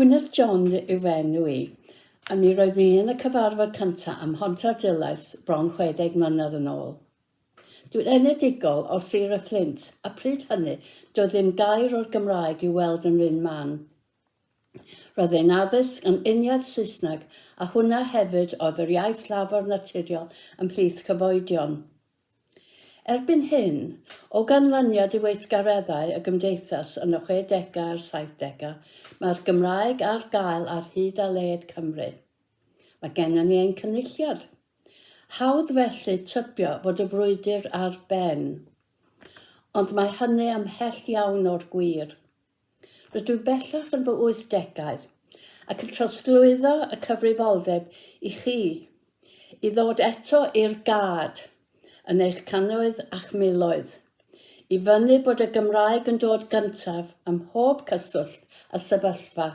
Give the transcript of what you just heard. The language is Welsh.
Gwyneth John yw e enw i, a mi roedd ni yn y cyfarfod cyntaf am Honta Mhontardulais bron 60 mlynedd yn ôl. Dwi'n enedigol o Sir y Flint, a pryd hynny, doedd ddim gair o'r Gymraeg i weld yn rhan man. Roedd ein addysg yn uniaeth Saesneg, a hwnna hefyd oedd yr iaith lafor naturiol ymhlith cyfoedion. Erbyn hyn, O ganlyniad i weithgareddau y gymdeithas yn y 60au a'r 70au, mae'r Gymraeg ar gael ar hyd a led Cymru. Mae gennym ni ein cynulliad. Hawdd felly tybio fod y brwydr ar ben, ond mae hynny ymhell iawn o'r gwir. Rydw bellach yn fy 80au ac yn trosglwyddo y cyfrifoldeb i chi i ddod eto i'r gad yn eich cannoedd a'ch miloedd i fyny bod y Gymraeg yn dod gyntaf ym mhob cyswllt a sefyllfa.